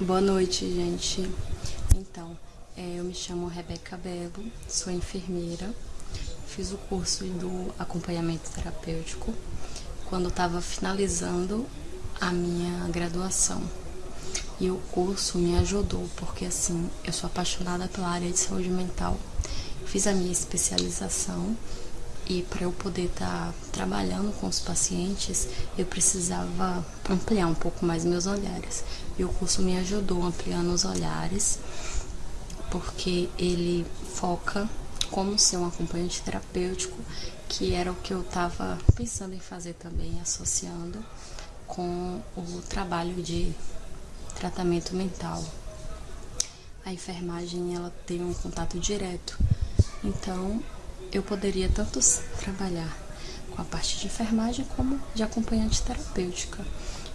Boa noite, gente. Então, é, eu me chamo Rebeca Belo, sou enfermeira, fiz o curso do acompanhamento terapêutico quando estava finalizando a minha graduação. E o curso me ajudou, porque assim, eu sou apaixonada pela área de saúde mental. Fiz a minha especialização e para eu poder estar tá trabalhando com os pacientes, eu precisava ampliar um pouco mais meus olhares. E o curso me ajudou ampliando os olhares, porque ele foca como ser um acompanhante terapêutico, que era o que eu estava pensando em fazer também, associando com o trabalho de tratamento mental. A enfermagem ela tem um contato direto, então eu poderia tanto trabalhar com a parte de enfermagem como de acompanhante terapêutica.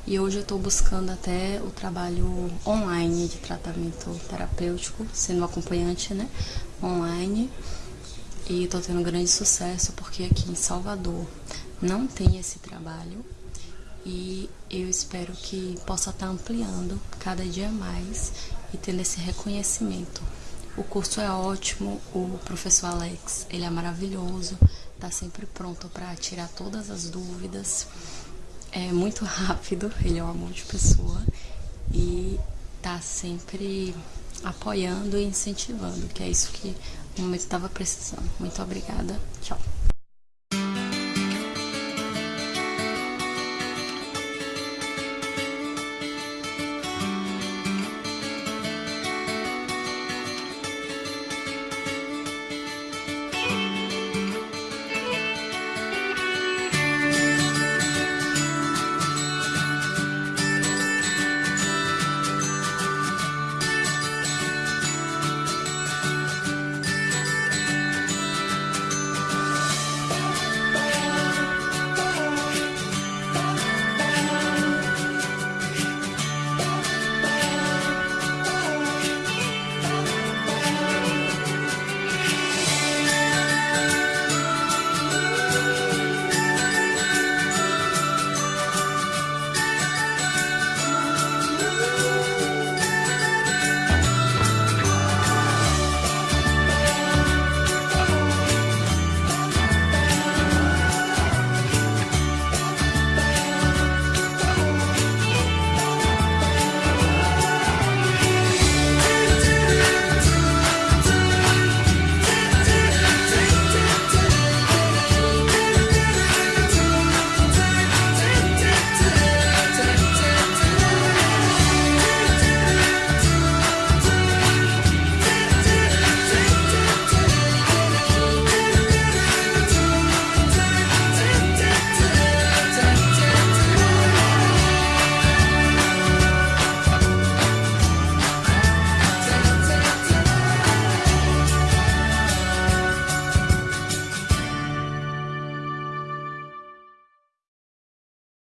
E hoje eu estou buscando até o trabalho online de tratamento terapêutico, sendo acompanhante, né, online. E estou tendo grande sucesso porque aqui em Salvador não tem esse trabalho e eu espero que possa estar tá ampliando cada dia mais e tendo esse reconhecimento. O curso é ótimo, o professor Alex, ele é maravilhoso, está sempre pronto para tirar todas as dúvidas. É muito rápido, ele é um amor de pessoa e está sempre apoiando e incentivando, que é isso que o momento estava precisando. Muito obrigada. Tchau.